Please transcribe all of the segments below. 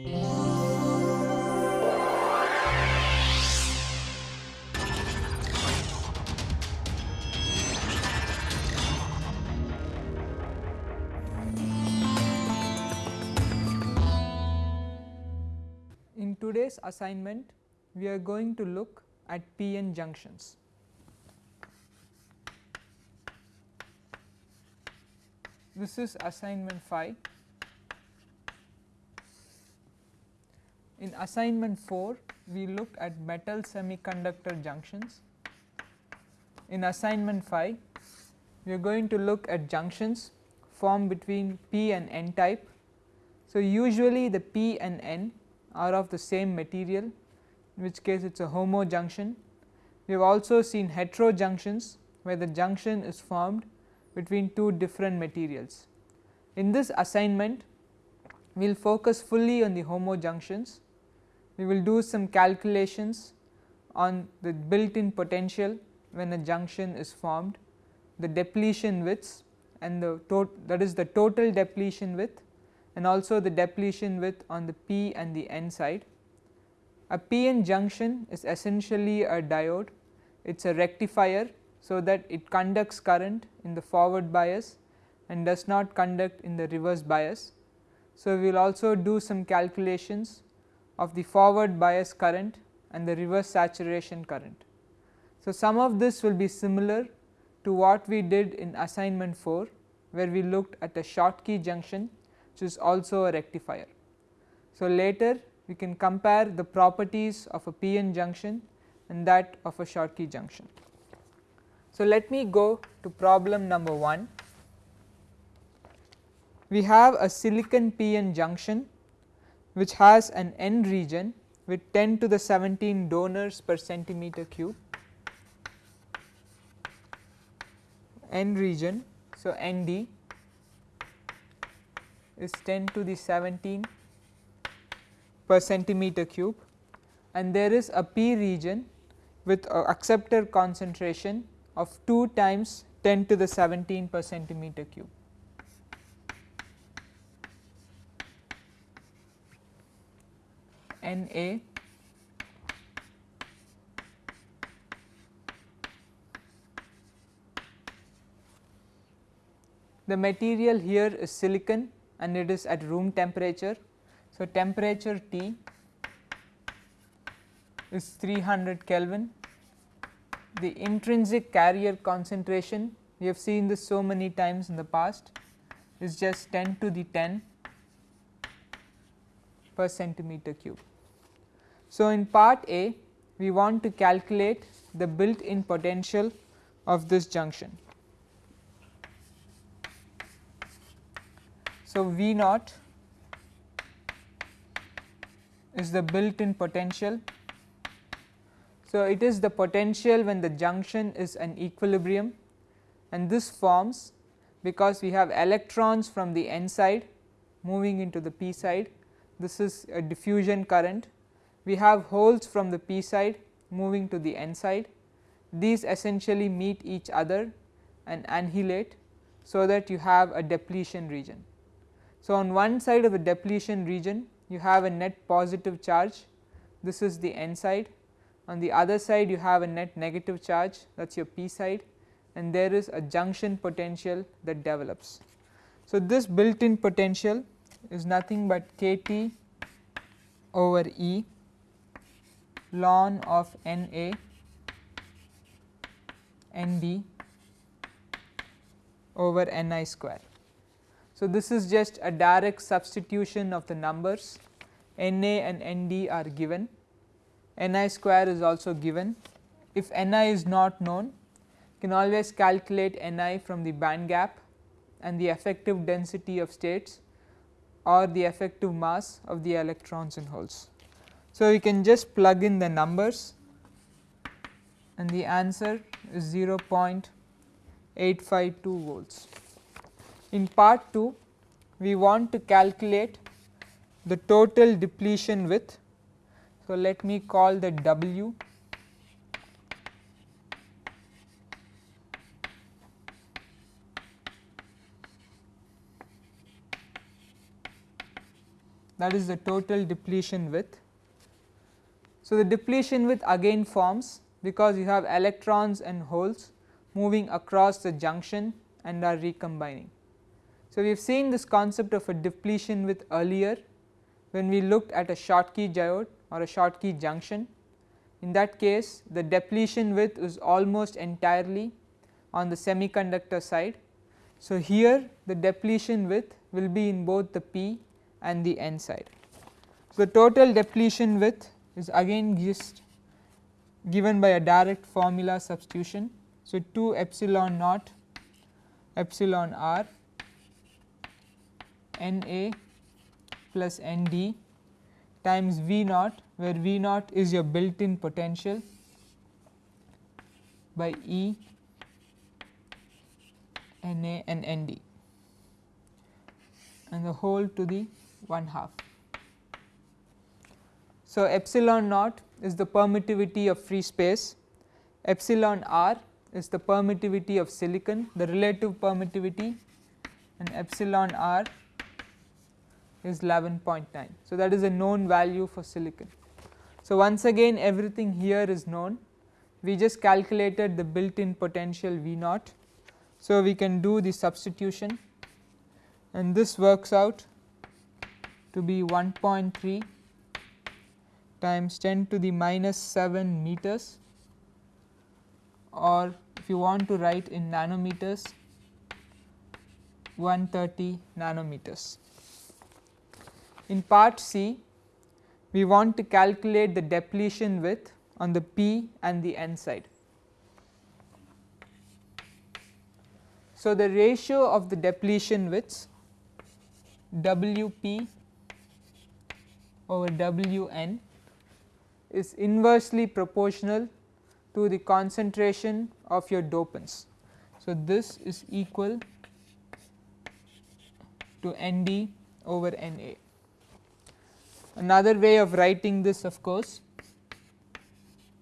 In today's assignment we are going to look at p-n junctions. This is assignment 5. In assignment 4 we looked at metal semiconductor junctions. In assignment 5 we are going to look at junctions formed between p and n type. So, usually the p and n are of the same material in which case it is a homo junction. We have also seen hetero junctions where the junction is formed between two different materials. In this assignment we will focus fully on the homo junctions, we will do some calculations on the built in potential when a junction is formed, the depletion widths and the that is the total depletion width and also the depletion width on the p and the n side. A p-n junction is essentially a diode, it is a rectifier so that it conducts current in the forward bias and does not conduct in the reverse bias. So, we will also do some calculations of the forward bias current and the reverse saturation current. So, some of this will be similar to what we did in assignment 4 where we looked at a Schottky junction which is also a rectifier. So, later we can compare the properties of a p-n junction and that of a Schottky junction. So, let me go to problem number 1. We have a silicon p-n junction which has an n region with 10 to the 17 donors per centimeter cube n region. So, ND is 10 to the 17 per centimeter cube and there is a p region with acceptor concentration of 2 times 10 to the 17 per centimeter cube. The material here is silicon and it is at room temperature. So, temperature T is 300 Kelvin. The intrinsic carrier concentration we have seen this so many times in the past is just 10 to the 10 per centimeter cube. So, in part A we want to calculate the built in potential of this junction. So, V naught is the built in potential. So, it is the potential when the junction is an equilibrium and this forms because we have electrons from the n side moving into the p side this is a diffusion current. We have holes from the p side moving to the n side. These essentially meet each other and annihilate so that you have a depletion region. So, on one side of the depletion region you have a net positive charge. This is the n side. On the other side you have a net negative charge. That is your p side. And there is a junction potential that develops. So, this built in potential is nothing but k T over E ln of N A N D over N i square. So, this is just a direct substitution of the numbers N A and N D are given, N i square is also given. If N i is not known, you can always calculate N i from the band gap and the effective density of states or the effective mass of the electrons and holes. So, we can just plug in the numbers and the answer is 0.852 volts. In part 2 we want to calculate the total depletion width. So, let me call the W that is the total depletion width. So, the depletion width again forms because you have electrons and holes moving across the junction and are recombining. So, we have seen this concept of a depletion width earlier when we looked at a Schottky diode or a Schottky junction. In that case the depletion width is almost entirely on the semiconductor side. So, here the depletion width will be in both the P and the N side. So, the total depletion width is again just given by a direct formula substitution. So, 2 epsilon naught epsilon r N A plus N D times V naught where V naught is your built in potential by E N A and N D and the whole to the 1 half. So, epsilon naught is the permittivity of free space, epsilon r is the permittivity of silicon the relative permittivity and epsilon r is 11.9. So, that is a known value for silicon. So, once again everything here is known we just calculated the built in potential V naught. So, we can do the substitution and this works out to be 1.3 times 10 to the minus 7 meters or if you want to write in nanometers 130 nanometers. In part C we want to calculate the depletion width on the P and the N side. So, the ratio of the depletion widths WP over Wn is inversely proportional to the concentration of your dopants. So, this is equal to Nd over Na. Another way of writing this of course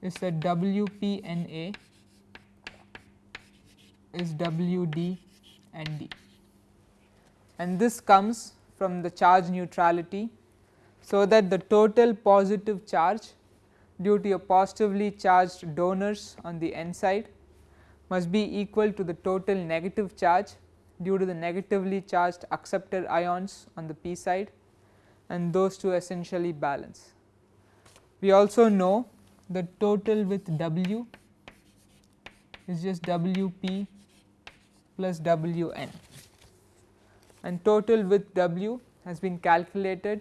is that WPNA is WD and D and this comes from the charge neutrality. So, that the total positive charge due to a positively charged donors on the N side must be equal to the total negative charge due to the negatively charged acceptor ions on the P side and those two essentially balance. We also know the total with W is just WP plus WN and total with W has been calculated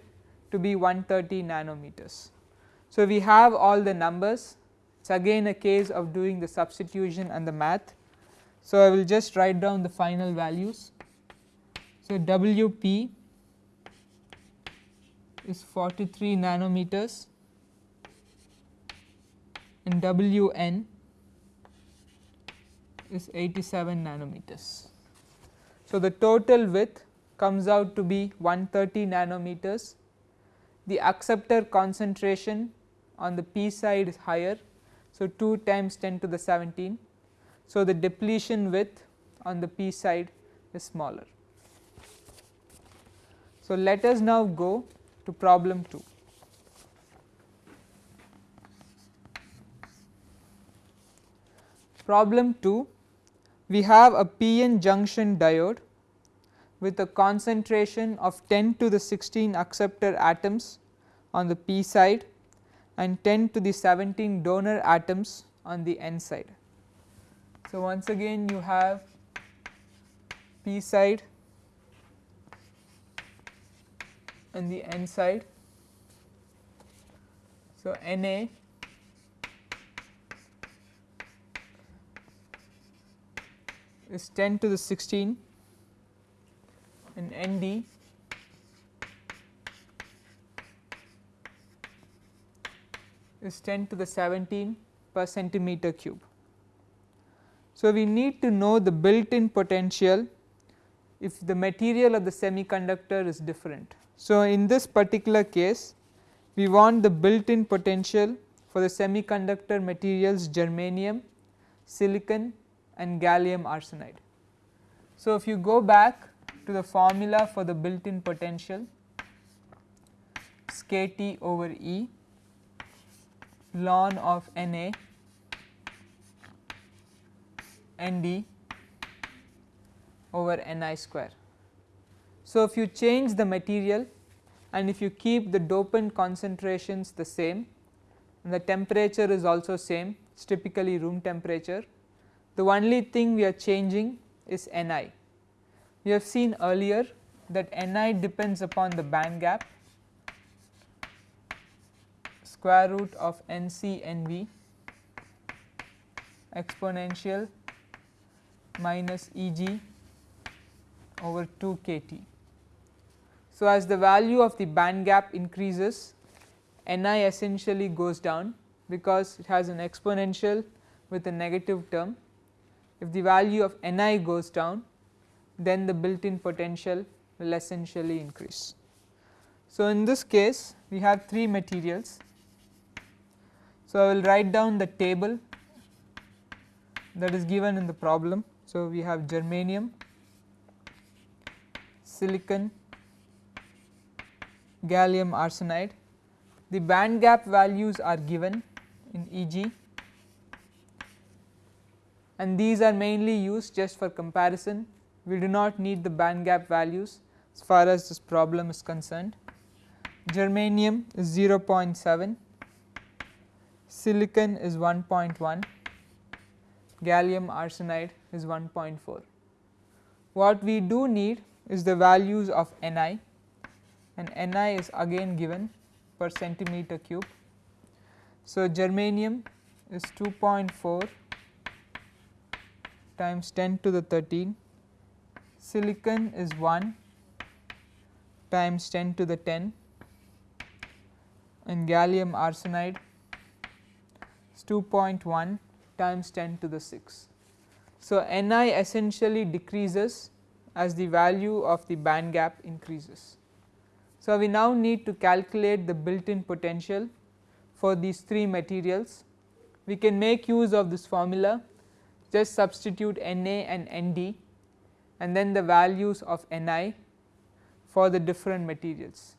to be 130 nanometers. So, we have all the numbers it is again a case of doing the substitution and the math. So, I will just write down the final values. So, WP is 43 nanometers and Wn is 87 nanometers. So, the total width comes out to be 130 nanometers. The acceptor concentration on the p side is higher. So, 2 times 10 to the 17. So, the depletion width on the p side is smaller. So, let us now go to problem 2. Problem 2 we have a PN junction diode with a concentration of 10 to the 16 acceptor atoms on the p side and 10 to the 17 donor atoms on the n side. So, once again you have p side and the n side. So, Na is 10 to the 16 and Nd is 10 to the 17 per centimeter cube. So, we need to know the built in potential if the material of the semiconductor is different. So, in this particular case we want the built in potential for the semiconductor materials germanium, silicon and gallium arsenide. So, if you go back to the formula for the built in potential max k T over E ln of N A N D over N i square. So, if you change the material and if you keep the dopant concentrations the same and the temperature is also same it is typically room temperature, the only thing we are changing is Ni. We have seen earlier that Ni depends upon the band gap square root of Nc Nv exponential minus Eg over 2 kT. So, as the value of the band gap increases Ni essentially goes down because it has an exponential with a negative term. If the value of Ni goes down then the built in potential will essentially increase. So, in this case we have 3 materials. So, I will write down the table that is given in the problem. So, we have germanium, silicon, gallium arsenide. The band gap values are given in Eg and these are mainly used just for comparison. We do not need the band gap values as far as this problem is concerned. Germanium is 0.7, silicon is 1.1, gallium arsenide is 1.4. What we do need is the values of Ni and Ni is again given per centimeter cube. So, germanium is 2.4 times 10 to the 13, silicon is 1 times 10 to the 10 and gallium arsenide 2.1 times 10 to the 6. So, Ni essentially decreases as the value of the band gap increases. So, we now need to calculate the built in potential for these 3 materials. We can make use of this formula just substitute Na and Nd and then the values of Ni for the different materials.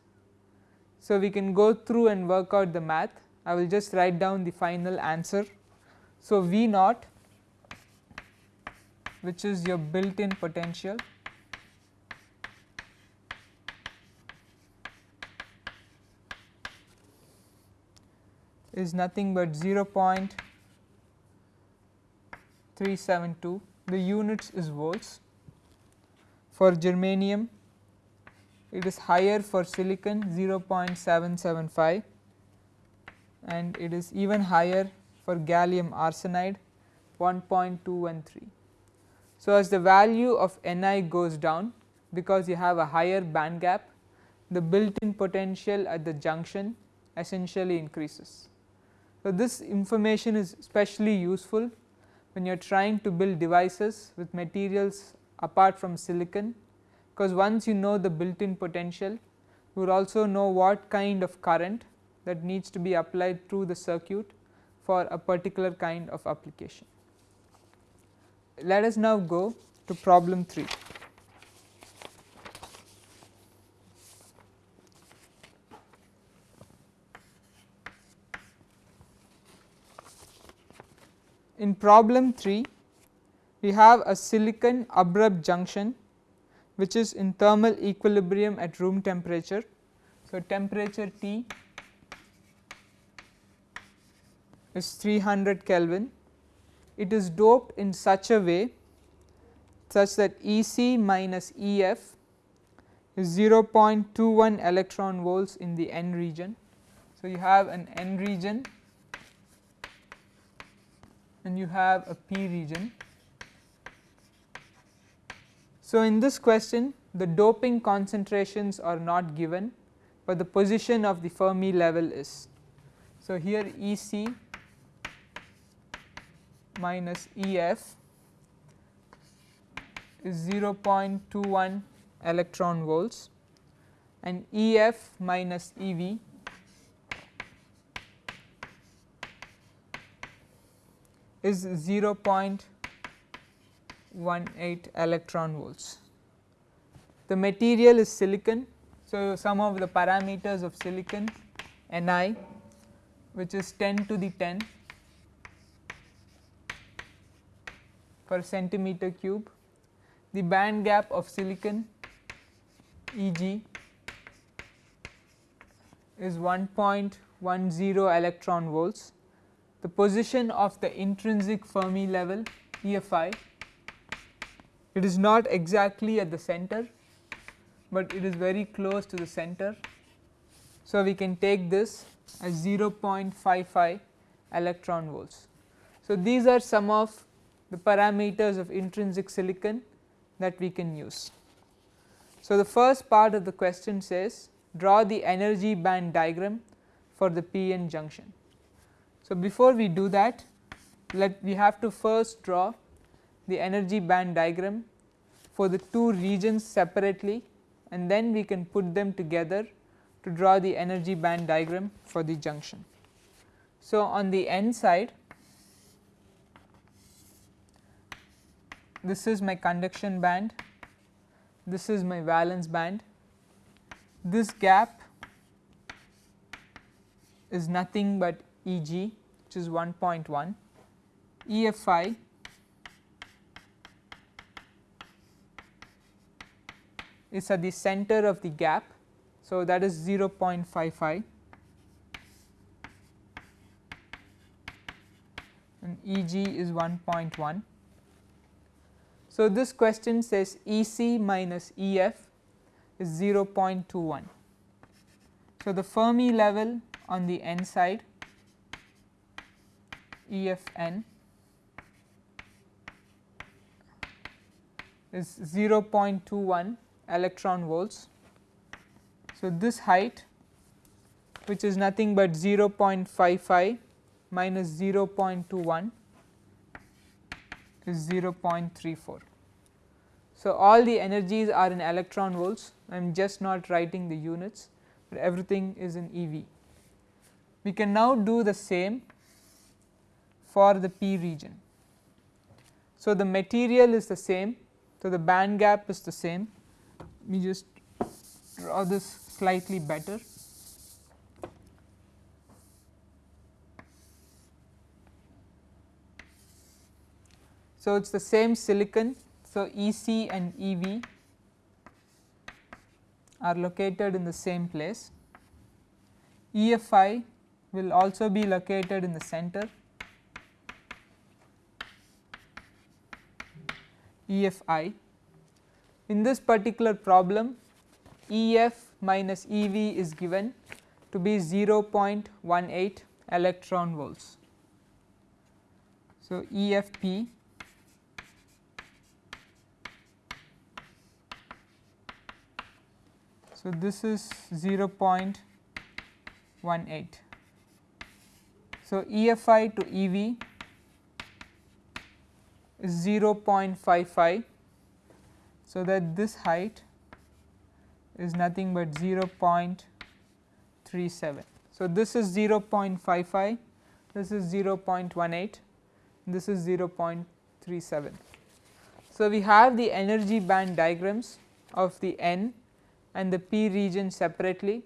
So, we can go through and work out the math I will just write down the final answer. So, V naught which is your built in potential is nothing but 0.372 the units is volts. For germanium it is higher for silicon 0.775 and it is even higher for gallium arsenide 1.213. So, as the value of Ni goes down because you have a higher band gap the built in potential at the junction essentially increases. So, this information is especially useful when you are trying to build devices with materials apart from silicon because once you know the built in potential you will also know what kind of current that needs to be applied through the circuit for a particular kind of application. Let us now go to problem 3. In problem 3 we have a silicon abrupt junction which is in thermal equilibrium at room temperature. So, temperature T is 300 Kelvin. It is doped in such a way such that EC minus EF is 0.21 electron volts in the N region. So, you have an N region and you have a P region. So, in this question the doping concentrations are not given, but the position of the Fermi level is. So, here E c minus E f is 0.21 electron volts and E f minus E v is 0.18 electron volts. The material is silicon. So, some of the parameters of silicon Ni which is 10 to the 10 per centimeter cube, the band gap of silicon Eg is 1.10 electron volts, the position of the intrinsic Fermi level EFI it is not exactly at the center, but it is very close to the center. So, we can take this as 0.55 electron volts. So, these are some of the parameters of intrinsic silicon that we can use. So, the first part of the question says draw the energy band diagram for the PN junction. So, before we do that let we have to first draw the energy band diagram for the two regions separately and then we can put them together to draw the energy band diagram for the junction. So, on the n side this is my conduction band, this is my valence band, this gap is nothing but E g which is 1.1, EFI is at the center of the gap. So, that is 0.55 and E g is 1.1. So, this question says E c minus E f is 0.21. So, the Fermi level on the n side E f n is 0.21 electron volts. So, this height which is nothing but 0.55 minus 0.21 is 0.34. So, all the energies are in electron volts I am just not writing the units, but everything is in eV. We can now do the same for the p region. So, the material is the same, so the band gap is the same, let me just draw this slightly better. So, it is the same silicon. So, EC and EV are located in the same place. EFI will also be located in the center. EFI. In this particular problem EF minus EV is given to be 0.18 electron volts. So, EFP So, this is 0.18. So, EFI to EV is 0.55. So, that this height is nothing but 0.37. So, this is 0.55, this is 0.18, this is 0.37. So, we have the energy band diagrams of the N and the P region separately,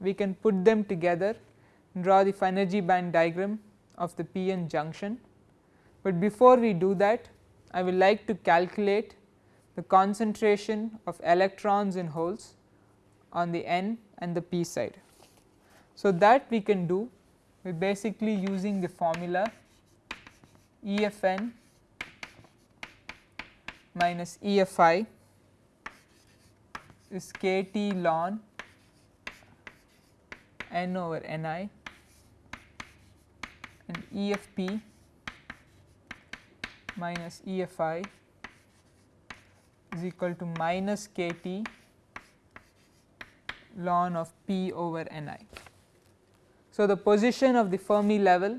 we can put them together and draw the energy band diagram of the PN junction. But before we do that I will like to calculate the concentration of electrons in holes on the N and the P side. So, that we can do by basically using the formula EFN minus EFI is kT ln n over ni and EFP minus EFI is equal to minus kT ln of p over ni. So, the position of the Fermi level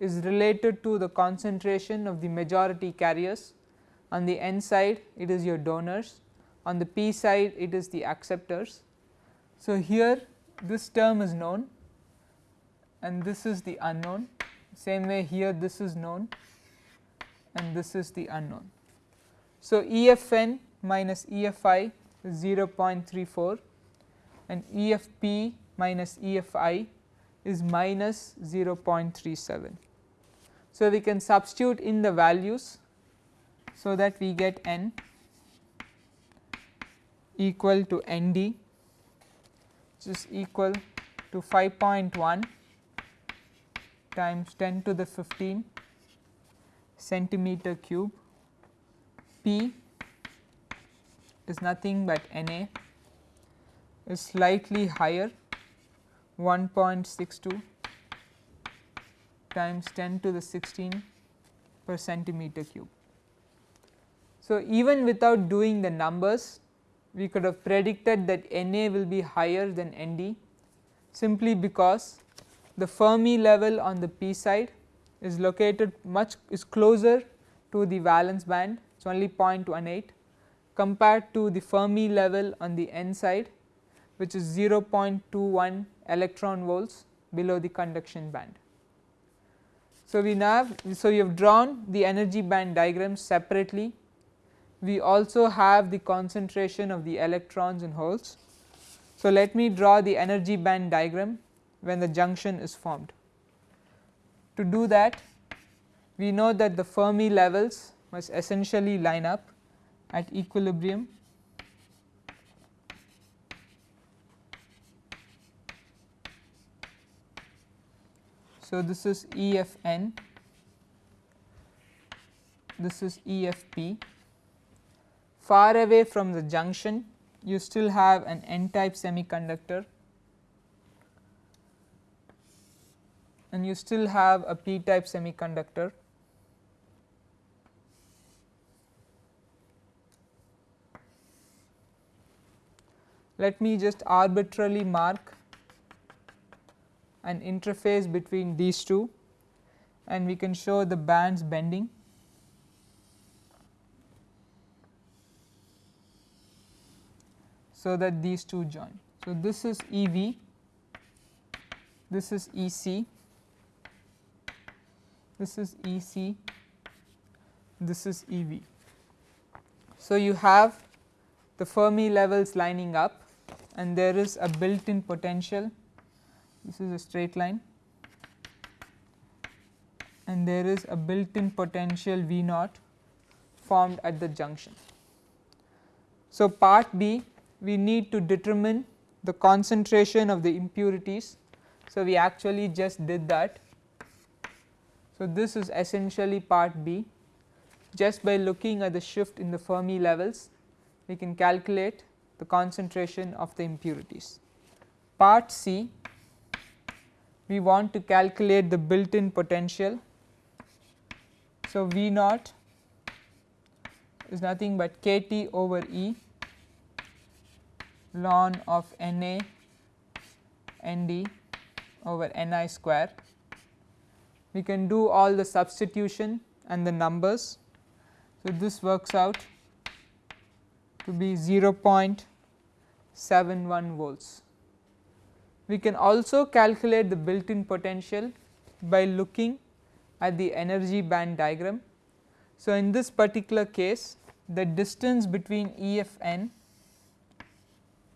is related to the concentration of the majority carriers on the n side it is your donors on the p side it is the acceptors. So, here this term is known and this is the unknown same way here this is known and this is the unknown. So, EFN minus EFI is 0.34 and EFP minus EFI is minus 0.37. So, we can substitute in the values so that we get n equal to ND which is equal to 5.1 times 10 to the 15 centimeter cube. P is nothing but Na is slightly higher 1.62 times 10 to the 16 per centimeter cube. So, even without doing the numbers we could have predicted that Na will be higher than Nd simply because the Fermi level on the p side is located much is closer to the valence band it is only 0.18 compared to the Fermi level on the n side which is 0.21 electron volts below the conduction band. So, we now so you have drawn the energy band diagrams separately we also have the concentration of the electrons and holes. So, let me draw the energy band diagram when the junction is formed. To do that we know that the Fermi levels must essentially line up at equilibrium So, this is EFN, this is EFP. Far away from the junction you still have an n type semiconductor and you still have a p type semiconductor. Let me just arbitrarily mark an interface between these two and we can show the bands bending. So, that these two join. So, this is EV, this is EC, this is EC, this is EV. So, you have the Fermi levels lining up and there is a built in potential this is a straight line and there is a built in potential V naught formed at the junction. So, part B we need to determine the concentration of the impurities. So, we actually just did that. So, this is essentially part B just by looking at the shift in the Fermi levels we can calculate the concentration of the impurities. Part C we want to calculate the built in potential. So, V naught is nothing but k T over E ln of N A N D over N i square. We can do all the substitution and the numbers. So, this works out to be 0.71 volts. We can also calculate the built in potential by looking at the energy band diagram. So, in this particular case the distance between EFN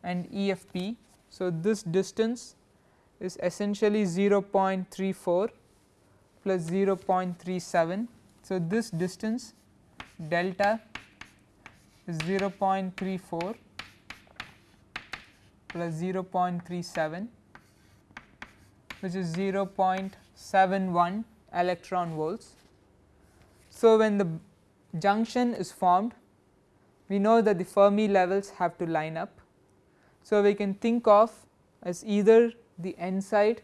and EFP. So, this distance is essentially 0.34 plus 0.37. So, this distance delta is 0.34 plus 0.37 which is 0.71 electron volts. So, when the junction is formed we know that the Fermi levels have to line up. So, we can think of as either the n side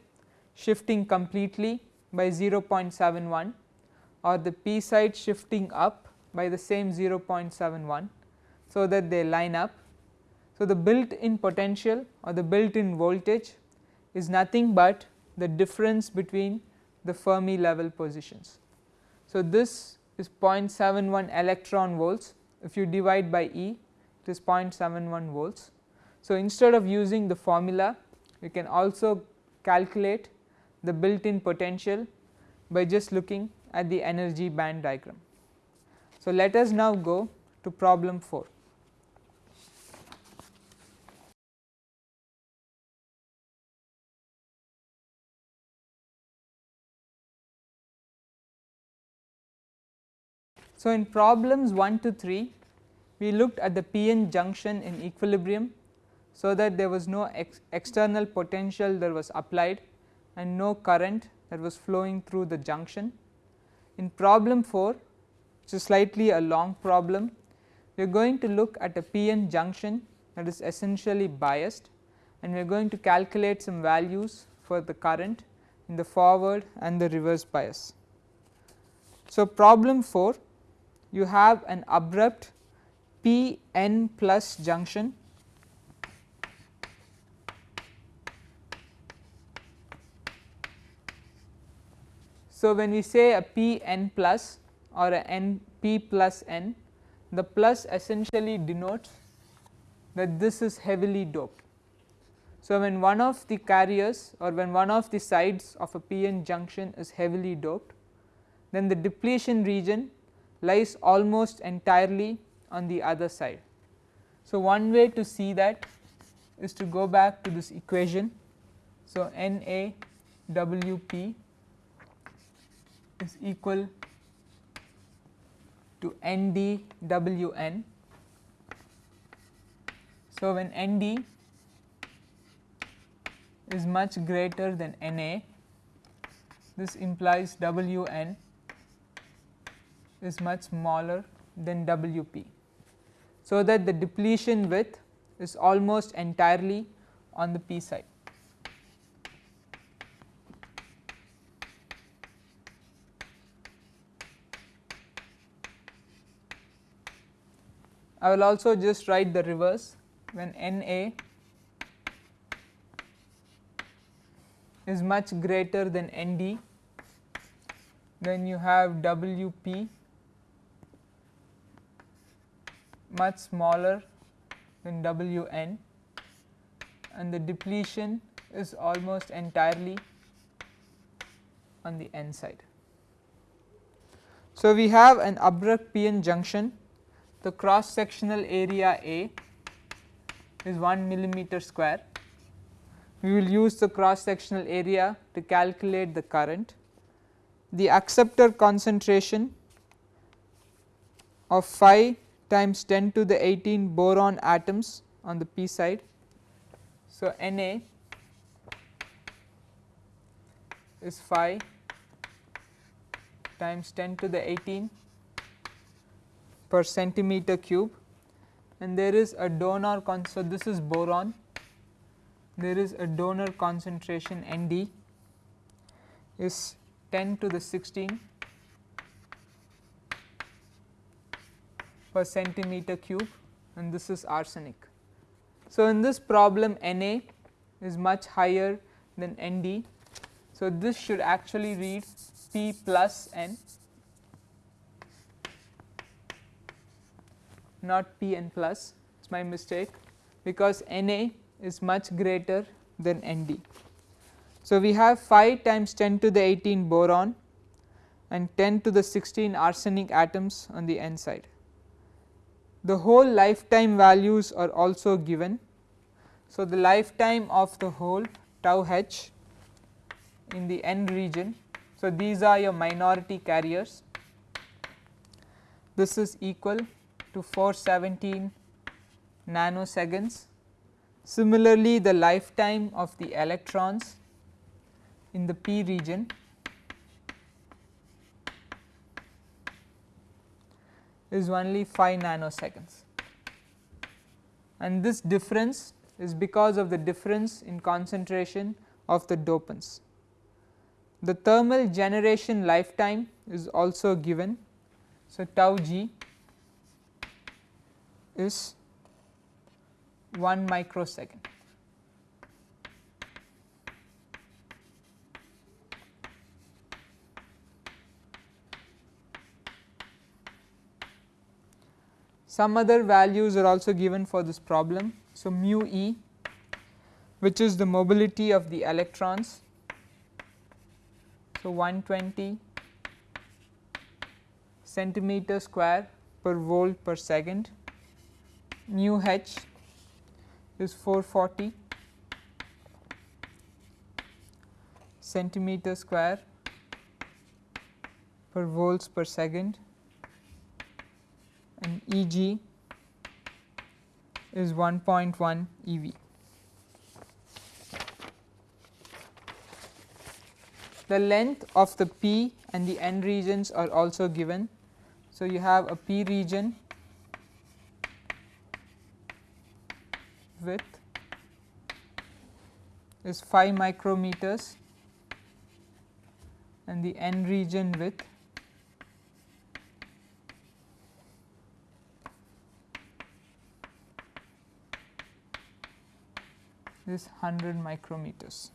shifting completely by 0.71 or the p side shifting up by the same 0.71. So, that they line up. So, the built in potential or the built in voltage is nothing but the difference between the Fermi level positions. So, this is 0.71 electron volts if you divide by E it is 0.71 volts. So, instead of using the formula you can also calculate the built in potential by just looking at the energy band diagram. So, let us now go to problem 4. So, in problems 1 to 3 we looked at the p n junction in equilibrium so, that there was no ex external potential that was applied and no current that was flowing through the junction. In problem 4 which is slightly a long problem we are going to look at a p-n junction that is essentially biased and we are going to calculate some values for the current in the forward and the reverse bias. So, problem 4 you have an abrupt p n plus junction So, when we say a p n plus or a n p plus n the plus essentially denotes that this is heavily doped. So, when one of the carriers or when one of the sides of a p-n junction is heavily doped then the depletion region lies almost entirely on the other side. So, one way to see that is to go back to this equation. So, N A W P is equal to N D W N. So, when N D is much greater than N A, this implies W N is much smaller than W p. So, that the depletion width is almost entirely on the p side. I will also just write the reverse when N A is much greater than N D. Then you have W p much smaller than W n. And the depletion is almost entirely on the n side. So, we have an abrupt p n junction the cross sectional area A is 1 millimeter square. We will use the cross sectional area to calculate the current. The acceptor concentration of phi times 10 to the 18 boron atoms on the p side. So, Na is phi times 10 to the 18 per centimeter cube and there is a donor con. so this is boron there is a donor concentration Nd is 10 to the 16 per centimeter cube and this is arsenic. So, in this problem Na is much higher than Nd. So, this should actually read P plus N not P n plus it is my mistake because Na is much greater than Nd. So, we have 5 times 10 to the 18 boron and 10 to the 16 arsenic atoms on the n side. The hole lifetime values are also given. So, the lifetime of the hole tau h in the n region. So, these are your minority carriers. This is equal to 417 nanoseconds. Similarly, the lifetime of the electrons in the p region is only 5 nanoseconds and this difference is because of the difference in concentration of the dopants. The thermal generation lifetime is also given. So, tau g is 1 microsecond. Some other values are also given for this problem. So, mu e which is the mobility of the electrons. So, 120 centimeter square per volt per second, mu h is 440 centimeter square per volts per second and Eg is 1.1 eV. The length of the P and the N regions are also given. So, you have a P region width is 5 micrometers and the N region width is 100 micrometers.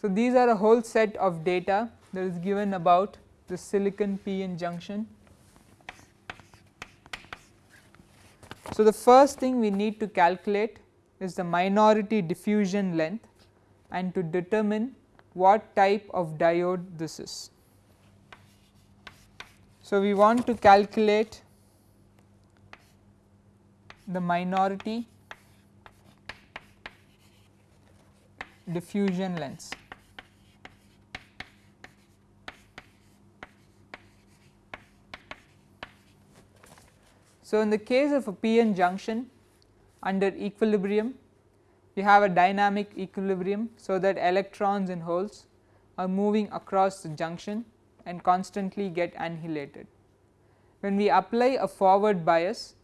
So, these are a whole set of data that is given about the silicon p-n junction. So, the first thing we need to calculate is the minority diffusion length and to determine what type of diode this is. So, we want to calculate the minority diffusion lengths. So, in the case of a p-n junction under equilibrium you have a dynamic equilibrium. So, that electrons and holes are moving across the junction and constantly get annihilated. When we apply a forward bias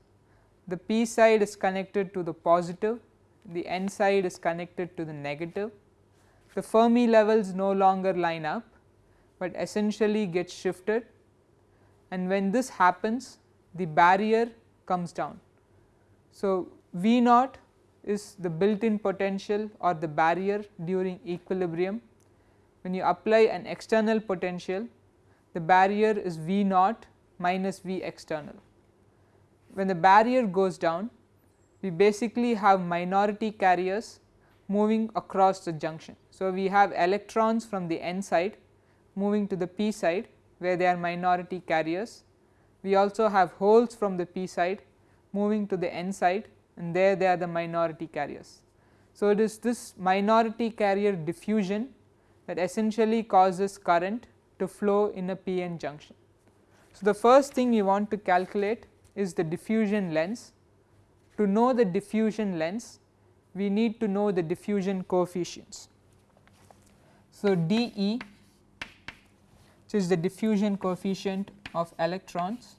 the p side is connected to the positive the n side is connected to the negative. The Fermi levels no longer line up, but essentially get shifted and when this happens the barrier comes down. So, V naught is the built in potential or the barrier during equilibrium. When you apply an external potential the barrier is V naught minus V external. When the barrier goes down we basically have minority carriers moving across the junction. So, we have electrons from the n side moving to the p side where they are minority carriers. We also have holes from the p side moving to the n side and there they are the minority carriers. So, it is this minority carrier diffusion that essentially causes current to flow in a p-n junction. So, the first thing we want to calculate is the diffusion lengths to know the diffusion lengths we need to know the diffusion coefficients. So, dE which is the diffusion coefficient of electrons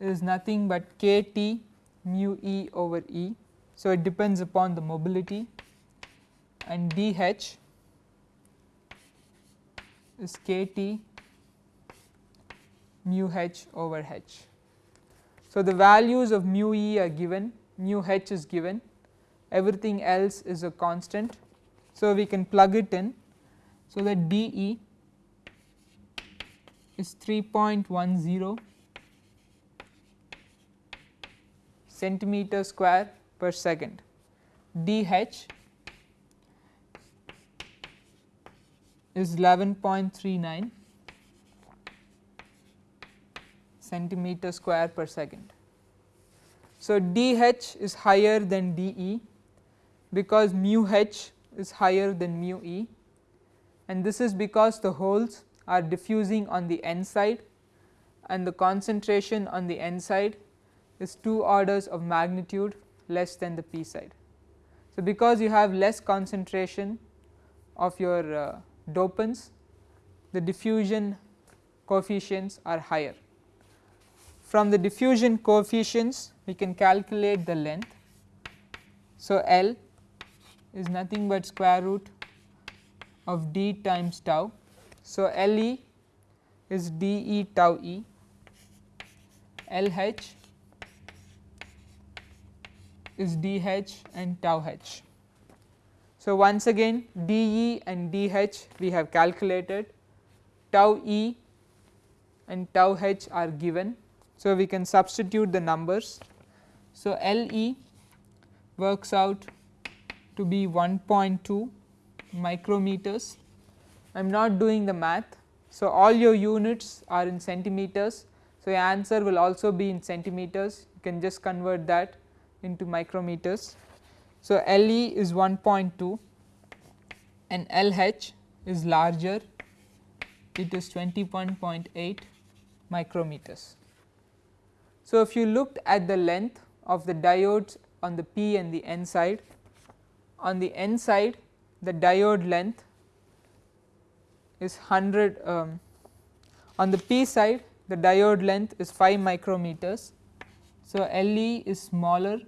is nothing but kT mu e over e. So, it depends upon the mobility and dH is kT mu h over h. So, the values of mu e are given, mu h is given, everything else is a constant. So, we can plug it in. So, that d e is 3.10 centimeter square per second, d h is 11.39 centimeter square per second. So, dH is higher than dE because mu h is higher than mu e and this is because the holes are diffusing on the n side and the concentration on the n side is 2 orders of magnitude less than the p side. So, because you have less concentration of your uh, dopants the diffusion coefficients are higher. From the diffusion coefficients we can calculate the length. So, L is nothing but square root of d times tau. So, L e is d e tau e, L h is d h and tau h. So, once again d e and d h we have calculated, tau e and tau h are given so, we can substitute the numbers. So, L e works out to be 1.2 micrometers. I am not doing the math. So, all your units are in centimeters. So, your answer will also be in centimeters you can just convert that into micrometers. So, L e is 1.2 and L h is larger it is 21.8 micrometers. So, if you looked at the length of the diodes on the p and the n side, on the n side the diode length is 100 um, on the p side the diode length is 5 micrometers. So, Le is smaller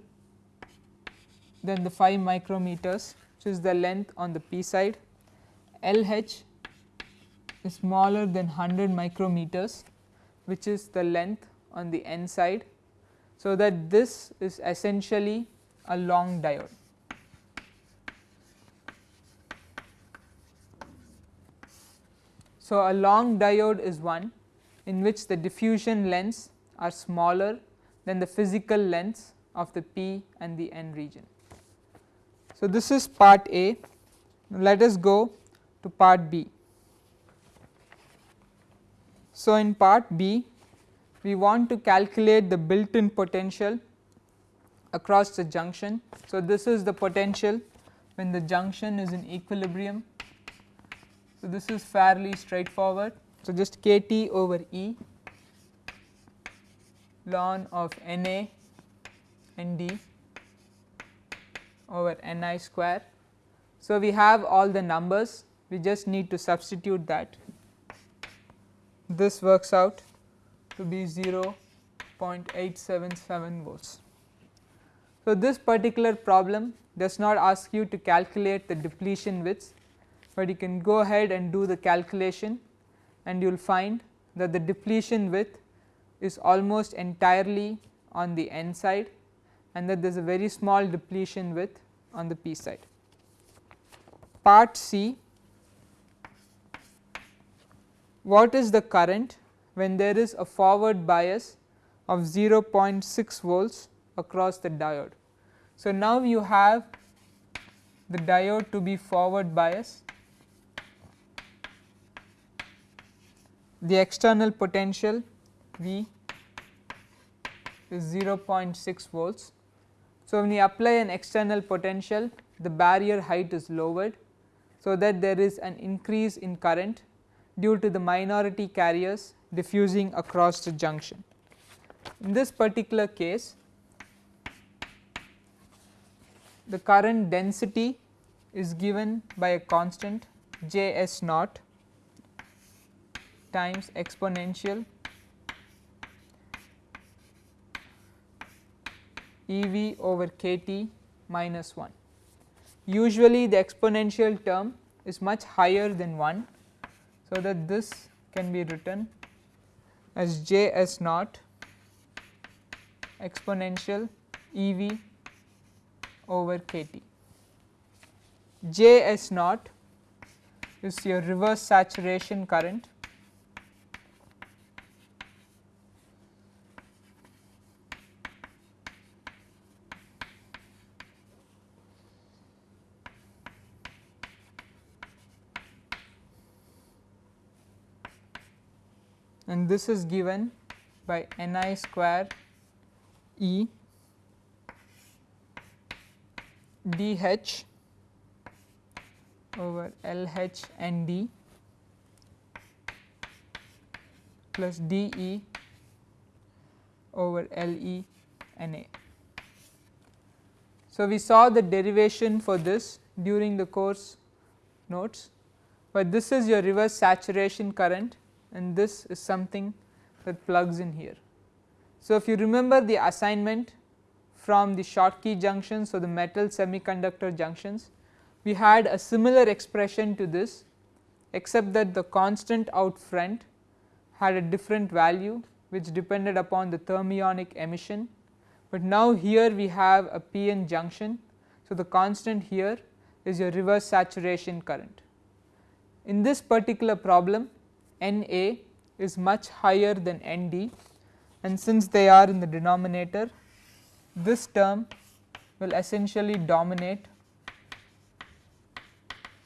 than the 5 micrometers which is the length on the p side, LH is smaller than 100 micrometers which is the length on the n side. So, that this is essentially a long diode. So, a long diode is one in which the diffusion lengths are smaller than the physical lengths of the p and the n region. So, this is part A. Let us go to part B. So, in part B we want to calculate the built in potential across the junction. So, this is the potential when the junction is in equilibrium. So, this is fairly straightforward. So, just k T over E ln of N A N D over N i square. So, we have all the numbers we just need to substitute that this works out to be 0.877 volts. So, this particular problem does not ask you to calculate the depletion widths, but you can go ahead and do the calculation and you will find that the depletion width is almost entirely on the n side and that there is a very small depletion width on the p side. Part C what is the current when there is a forward bias of 0.6 volts across the diode. So, now you have the diode to be forward bias, the external potential V is 0.6 volts. So, when you apply an external potential the barrier height is lowered, so that there is an increase in current due to the minority carriers diffusing across the junction. In this particular case the current density is given by a constant J S naught times exponential E v over k t minus 1. Usually the exponential term is much higher than 1 so that this can be written as j s naught exponential E v over k t. J s naught is your reverse saturation current this is given by n i square E d h over L h n d plus d E over L E n a. So, we saw the derivation for this during the course notes, but this is your reverse saturation current and this is something that plugs in here. So, if you remember the assignment from the Schottky junctions or the metal semiconductor junctions, we had a similar expression to this except that the constant out front had a different value which depended upon the thermionic emission, but now here we have a PN junction. So, the constant here is your reverse saturation current. In this particular problem N A is much higher than N D and since they are in the denominator this term will essentially dominate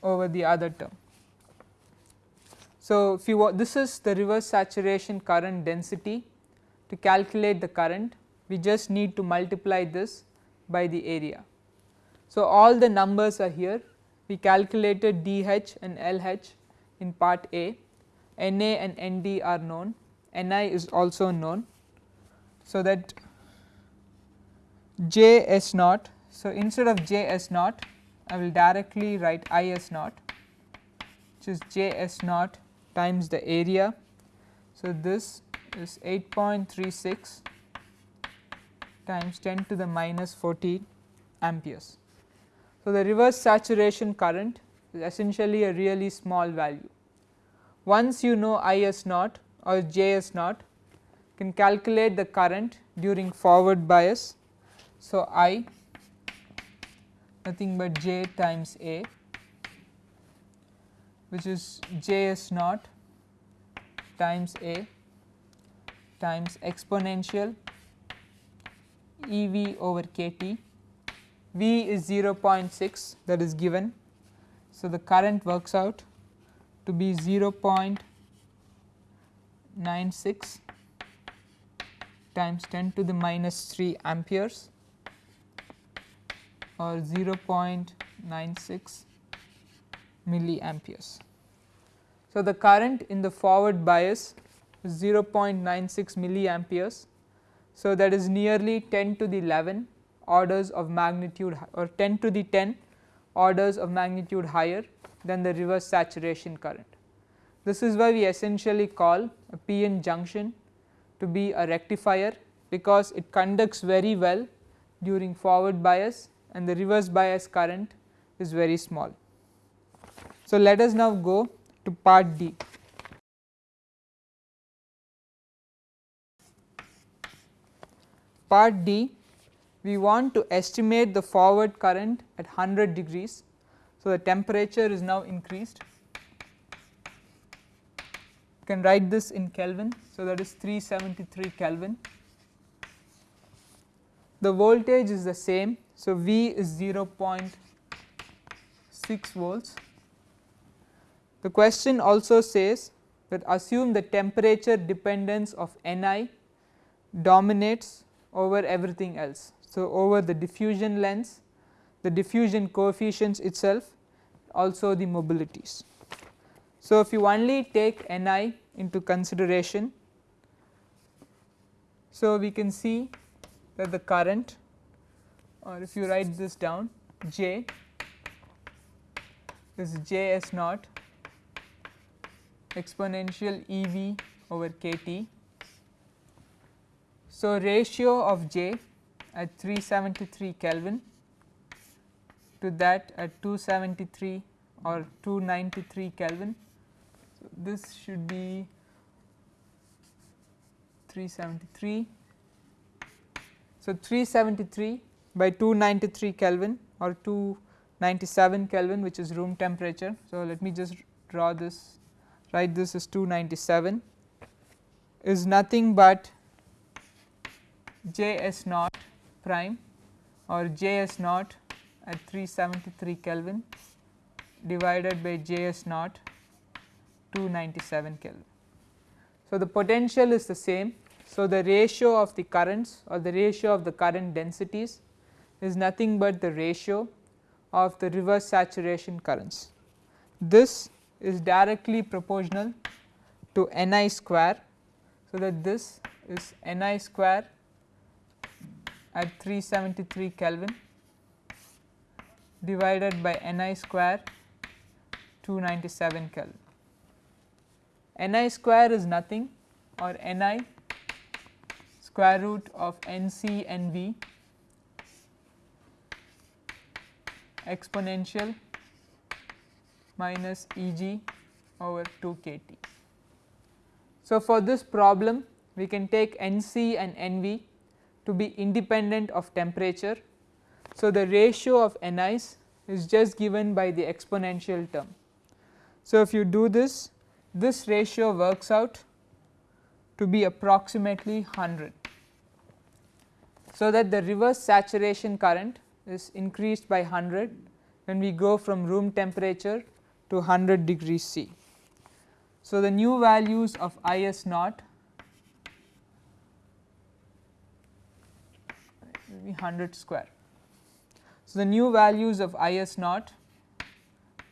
over the other term. So, if you this is the reverse saturation current density to calculate the current we just need to multiply this by the area. So, all the numbers are here we calculated DH and LH in part A Na and Nd are known, Ni is also known. So, that J S naught. So, instead of J S naught I will directly write I S naught which is J S naught times the area. So, this is 8.36 times 10 to the minus 14 amperes. So, the reverse saturation current is essentially a really small value. Once you know I s naught or J s naught can calculate the current during forward bias. So, I nothing but J times A which is J s naught times A times exponential E v over k t, V is 0.6 that is given. So, the current works out to be 0.96 times 10 to the minus 3 amperes or 0.96 milliamperes. So, the current in the forward bias is 0.96 milliamperes. So, that is nearly 10 to the 11 orders of magnitude or 10 to the 10 orders of magnitude higher than the reverse saturation current. This is why we essentially call a PN junction to be a rectifier because it conducts very well during forward bias and the reverse bias current is very small. So, let us now go to part D. Part D we want to estimate the forward current at 100 degrees. So, the temperature is now increased you can write this in Kelvin. So, that is 373 Kelvin. The voltage is the same. So, V is 0.6 volts. The question also says that assume the temperature dependence of Ni dominates over everything else. So, over the diffusion lengths, the diffusion coefficients itself also the mobilities. So, if you only take Ni into consideration, so we can see that the current or if you write this down J is J s naught exponential E v over k t. So, ratio of J at 373 Kelvin to that at 273 or 293 Kelvin So, this should be 373. So, 373 by 293 Kelvin or 297 Kelvin which is room temperature. So, let me just draw this write this as 297 is nothing but J s naught prime or J s naught at 373 Kelvin divided by J s naught 297 Kelvin. So, the potential is the same. So, the ratio of the currents or the ratio of the current densities is nothing but the ratio of the reverse saturation currents. This is directly proportional to Ni square. So, that this is Ni square at 373 Kelvin divided by Ni square 297 Kelvin. Ni square is nothing or Ni square root of Nc Nv exponential minus Eg over 2 kT. So, for this problem we can take Nc and Nv to be independent of temperature. So, the ratio of Ni's is just given by the exponential term. So, if you do this this ratio works out to be approximately 100. So, that the reverse saturation current is increased by 100 when we go from room temperature to 100 degrees C. So, the new values of I s naught maybe 100 square. So, the new values of I s naught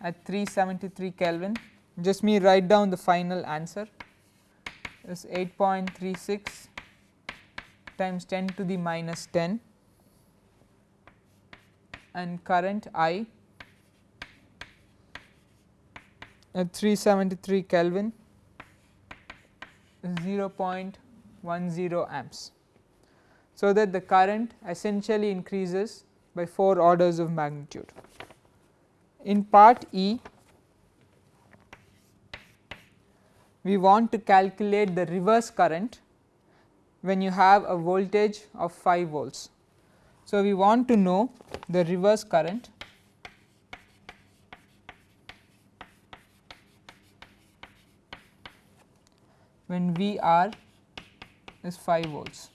at 373 Kelvin. Just me write down the final answer. Is 8.36 times 10 to the minus 10 and current I at 373 Kelvin is 0.10 amps. So, that the current essentially increases by 4 orders of magnitude. In part E we want to calculate the reverse current when you have a voltage of 5 volts. So, we want to know the reverse current when VR is 5 volts.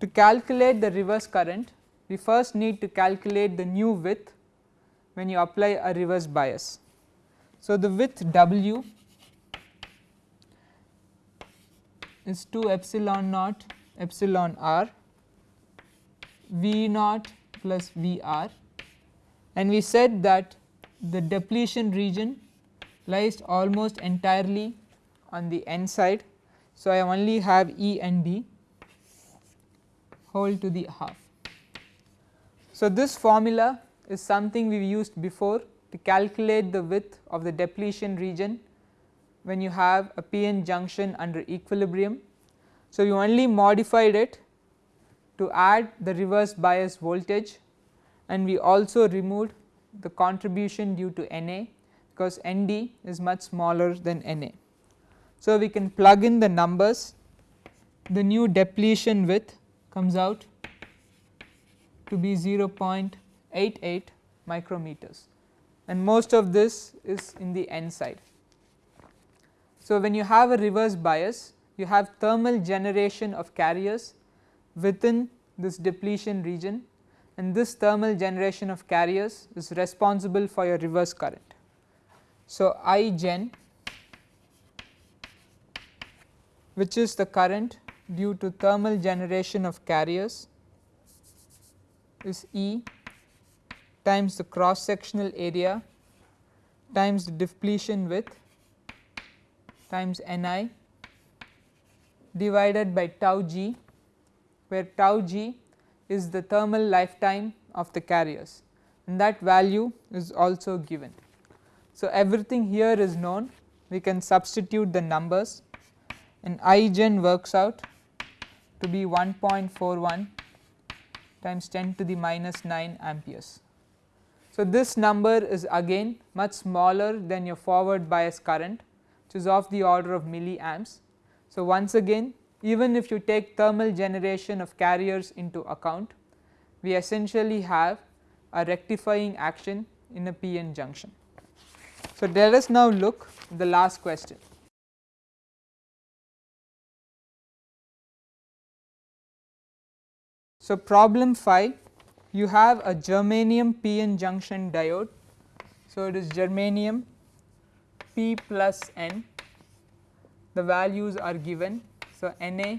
To calculate the reverse current we first need to calculate the new width when you apply a reverse bias. So, the width W is 2 epsilon naught epsilon r V naught plus V r and we said that the depletion region lies almost entirely on the n side. So, I only have E and D whole to the half. So, this formula is something we used before to calculate the width of the depletion region when you have a PN junction under equilibrium. So, you only modified it to add the reverse bias voltage and we also removed the contribution due to Na because Nd is much smaller than Na. So, we can plug in the numbers the new depletion width comes out to be 0.88 micrometers and most of this is in the N side. So, when you have a reverse bias you have thermal generation of carriers within this depletion region and this thermal generation of carriers is responsible for your reverse current. So, I gen which is the current due to thermal generation of carriers is E times the cross sectional area times the depletion width times Ni divided by tau g where tau g is the thermal lifetime of the carriers. And that value is also given. So, everything here is known. We can substitute the numbers. And I gen works out to be 1.41 times 10 to the minus 9 amperes. So, this number is again much smaller than your forward bias current which is of the order of milliamps. So, once again even if you take thermal generation of carriers into account we essentially have a rectifying action in a PN junction. So, let us now look the last question. So, problem 5 you have a germanium PN junction diode. So, it is germanium P plus N the values are given. So, Na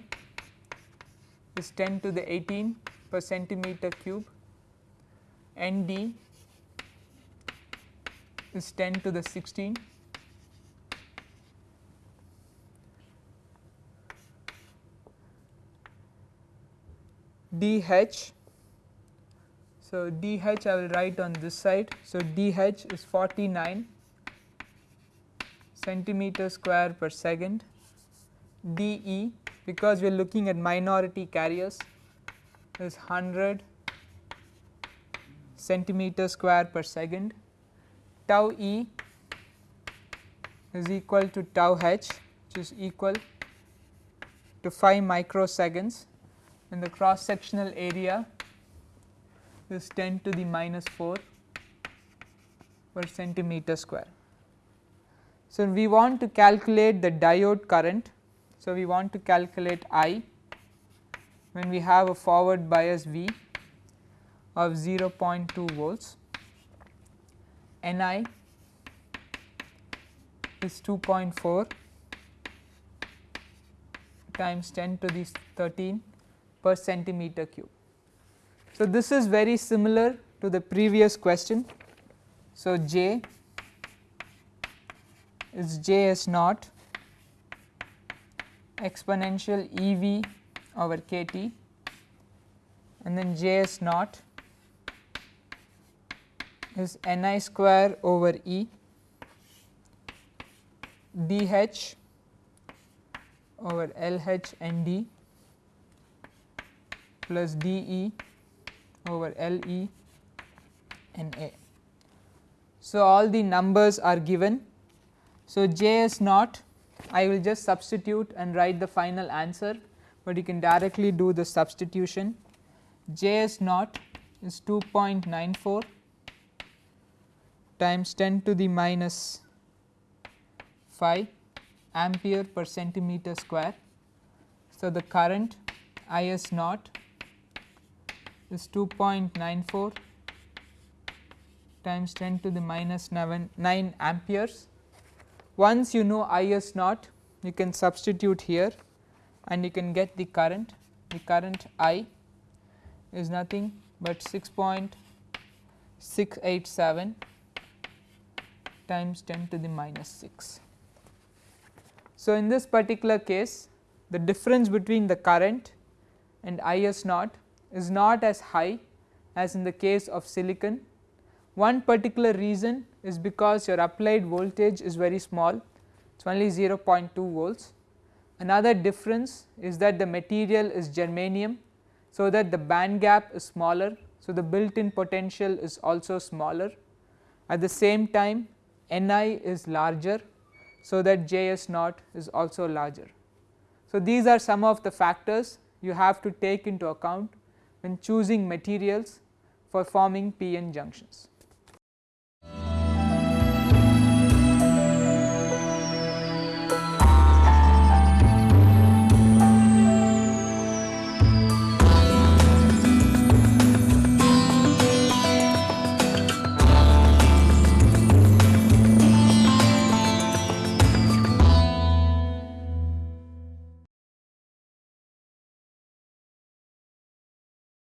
is 10 to the 18 per centimeter cube, Nd is 10 to the 16 dH. So, dH I will write on this side. So, dH is 49 centimeter square per second dE because we are looking at minority carriers is 100 centimeter square per second tau e is equal to tau h which is equal to 5 microseconds and the cross sectional area is 10 to the minus 4 per centimeter square. So, we want to calculate the diode current. So, we want to calculate I when we have a forward bias V of 0.2 volts, Ni is 2.4 times 10 to the 13 per centimeter cube. So, this is very similar to the previous question. So, J is J s naught exponential E v over k T and then J s naught is N i square over E d h over L h N d plus d E over L E. So, all the numbers are given. So, J s naught I will just substitute and write the final answer, but you can directly do the substitution. J s naught is 2.94 times 10 to the minus 5 ampere per centimeter square. So, the current I s naught is 2.94 times 10 to the minus 9, 9 amperes. Once you know I s naught you can substitute here and you can get the current, the current I is nothing but 6.687 times 10 to the minus 6. So, in this particular case the difference between the current and I s naught is not as high as in the case of silicon. One particular reason is because your applied voltage is very small it is only 0.2 volts. Another difference is that the material is germanium so that the band gap is smaller. So, the built in potential is also smaller at the same time Ni is larger so that Js naught is also larger. So, these are some of the factors you have to take into account when choosing materials for forming p-n junctions.